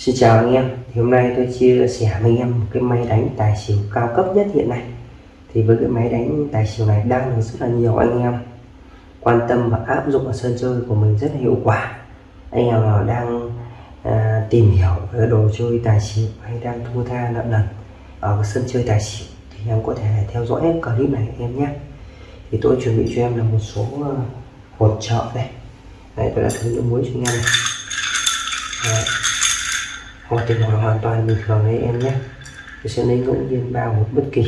Xin chào anh em. Thì hôm nay tôi chia sẻ với anh em một cái máy đánh tài xỉu cao cấp nhất hiện nay. Thì với cái máy đánh tài xỉu này đang được rất là nhiều anh em quan tâm và áp dụng ở sân chơi của mình rất là hiệu quả. Anh em nào đang à, tìm hiểu về đồ chơi tài xỉu hay đang thua tha nợ nần ở sân chơi tài xỉu thì em có thể theo dõi clip này em nhé. Thì tôi chuẩn bị cho em là một số à, hột trợ đây. Đây tôi đã thử nước muối cho anh em này. Đấy hột thì hột hoàn toàn bình thường đấy em nhé. Tôi sẽ lấy ngẫu nhiên bao một bất kỳ.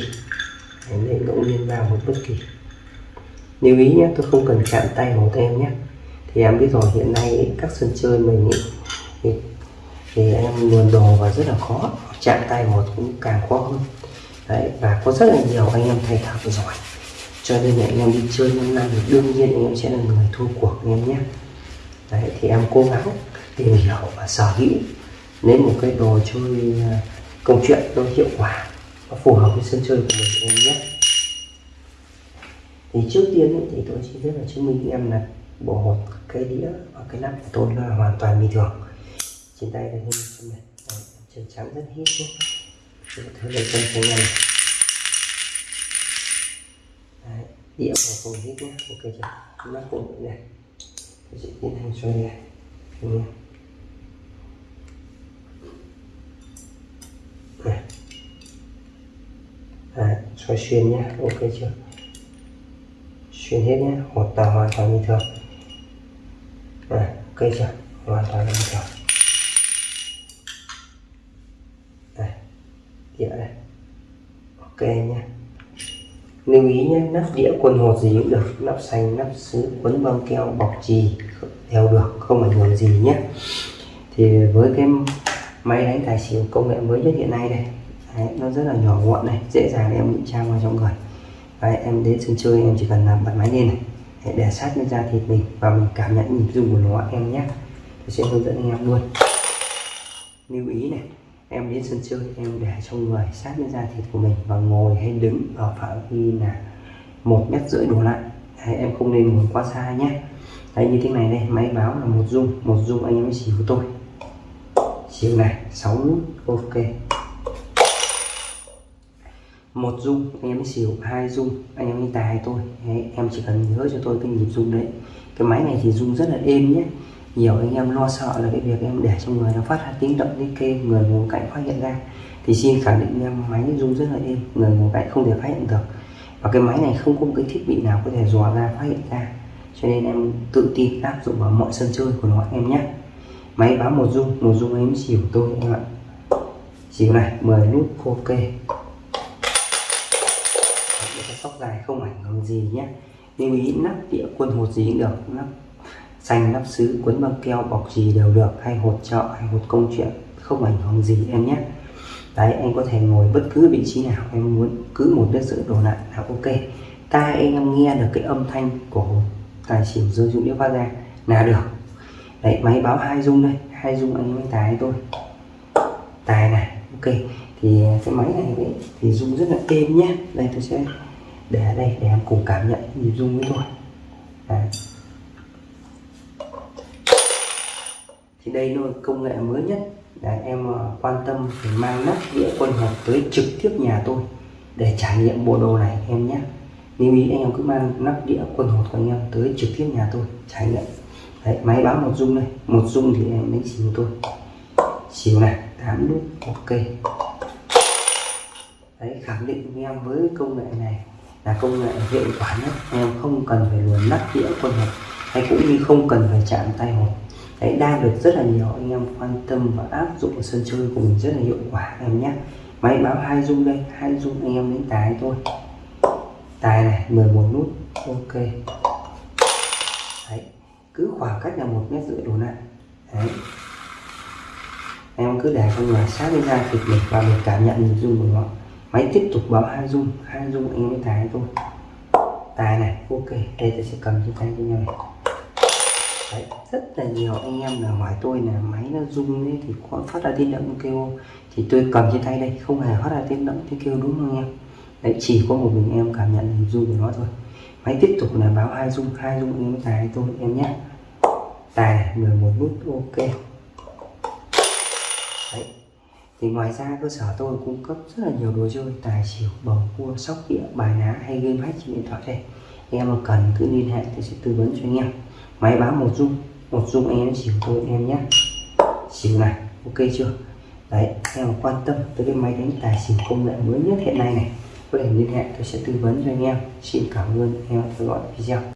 Em lấy ngẫu nhiên bao một bất kỳ. Lưu ý nhé tôi không cần chạm tay vào em nhé. Thì em biết rồi hiện nay các sân chơi mình ý, thì, thì em luồn đồ và rất là khó. Chạm tay một cũng càng khó hơn. Đấy và có rất là nhiều anh em thầy thợ giỏi. Cho nên là anh em đi chơi 5 năm thì đương nhiên anh em sẽ là người thua cuộc anh em nhé. Đấy thì em cố gắng tìm hiểu và sở hữu nên một cái đồ chơi à, câu công chuyện nó hiệu quả và phù hợp với sân chơi của mình em nhé. Thì trước tiên ấy, thì tôi chỉ rất là chứng minh em là bộ một cái đĩa và cái nắp của tôi là hoàn toàn bình thường. Trên tay đây hình này. Chân trắng rất hít nhé. Thứ thử lấy chân cho em Đấy, đĩa của tôi hít nhé. Ok chưa? Nắp cũng này. Tôi sẽ tiến hành xoay này Đấy, xoay xuyên nhé. Ok chưa? Xuyên hết nhé. Hột tờ hoàn toàn bình thường. Này ok chưa? Hoàn toàn bình thường. Này, đĩa đây. Ok nhé. Lưu ý nhé nắp đĩa quần hột gì cũng được. Nắp xanh nắp sứ quấn băng keo bọc trì đều được không ảnh hưởng gì nhé. Thì với cái máy đánh tài xỉu công nghệ mới nhất hiện nay đây Đấy, nó rất là nhỏ gọn này dễ dàng em ngụy trang vào trong người. Đấy, em đến sân chơi em chỉ cần làm bật máy lên này để, để sát lên da thịt mình và mình cảm nhận nhịp rung của nó em nhé. Tôi sẽ hướng dẫn anh em luôn. Lưu ý này em đến sân chơi em để trong người sát lên da thịt của mình và ngồi hay đứng ở phạm vi là một mét rưỡi đổ lại. Đấy, em không nên ngồi quá xa nhé. Đấy như thế này đây máy báo là một dung một dung anh em chỉ xỉu tôi. Xỉu này 6 nút ok một dung anh em mới xỉu hai dung anh em đi tài tôi đấy, em chỉ cần nhớ cho tôi cái nhịp dung đấy. Cái máy này thì dung rất là êm nhé. Nhiều anh em lo sợ là cái việc em để trong người nó phát ra tiếng động tiếng kêu người ngồi cạnh phát hiện ra. Thì xin khẳng định em máy dung rất là êm người ngồi cạnh không thể phát hiện được. Và cái máy này không có một cái thiết bị nào có thể dò ra phát hiện ra. Cho nên em tự tin áp dụng vào mọi sân chơi của nó em nhé. Máy báo một dung một dung em xỉu tôi em ạ. Xỉu này 10 nút ok cái sóc dài không ảnh hưởng gì nhé. Lưu ý nắp đĩa quân hột gì cũng được nắp xanh nắp sứ quấn băng keo bọc gì đều được hay hột trợ hay hột công chuyện không ảnh hưởng gì em nhé. Đấy anh có thể ngồi bất cứ vị trí nào em muốn cứ một đất sự đổ lại là ok. Tai anh em nghe được cái âm thanh của tài xỉu rơi dụng đĩa phát ra là được. Đấy máy báo hai dung đây hai dung anh em tài tôi tài này ok. Thì cái máy này đấy, thì dung rất là êm nhé. Đây tôi sẽ để ở đây để em cùng cảm nhận nhịp rung với tôi. Đấy. thì đây là công nghệ mới nhất. Để em ờ, quan tâm thì mang nắp đĩa quân hộp tới trực tiếp nhà tôi để trải nghiệm bộ đồ này, em nhé. Lưu ý anh em cứ mang nắp đĩa quân hộp của anh em tới trực tiếp nhà tôi trải nghiệm. Đấy, máy báo một dung đây. Một dung thì em đánh xỉu tôi. Xỉu này, tám nút ok. Đấy, khẳng định với em với công nghệ này là công nghệ hiệu quả nhất. Em không cần phải luồn nắp đĩa quân hộp, hay cũng như không cần phải chạm tay hộp. Đấy đang được rất là nhiều, anh em quan tâm và áp dụng ở sân chơi của mình rất là hiệu quả em nhé. Máy báo hai dung đây, hai dung anh em đến tài thôi. Tài này 11 nút, ok. Đấy, cứ khoảng cách là một mét rưỡi đổ lại đấy. Em cứ để trong người sát lên da thịt mình và mình cảm nhận nhịp dung của nó máy tiếp tục báo hai dung hai dung anh em tài thôi. Tài này ok đây tôi sẽ cầm trên tay cho nhau này. Đấy, rất là nhiều anh em là hỏi tôi là máy nó rung ấy thì có phát ra tiếng động kêu thì tôi cầm trên tay đây không hề phát ra tiếng động tiếng kêu đúng không em? Đấy chỉ có một mình em cảm nhận rung của nó thôi. Máy tiếp tục là báo hai rung hai rung em tài tôi em nhé. Tài 11 nút ok. Đấy thì ngoài ra, cơ sở tôi cung cấp rất là nhiều đồ chơi, tài xỉu bầu cua, sóc đĩa, bài ná hay game hack trên điện thoại đây. Anh em mà cần cứ liên hệ tôi sẽ tư vấn cho anh em. Máy báo một dung một dung anh em xỉu tôi em nhé. Xỉu này, ok chưa? Đấy em quan tâm tới cái máy đánh tài xỉu công nghệ mới nhất hiện nay này, có thể liên hệ tôi sẽ tư vấn cho anh em. Xin cảm ơn anh em theo dõi video.